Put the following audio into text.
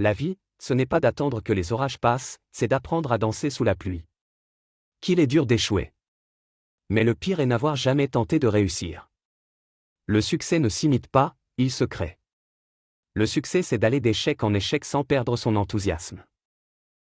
La vie, ce n'est pas d'attendre que les orages passent, c'est d'apprendre à danser sous la pluie. Qu'il est dur d'échouer. Mais le pire est n'avoir jamais tenté de réussir. Le succès ne s'imite pas, il se crée. Le succès c'est d'aller d'échec en échec sans perdre son enthousiasme.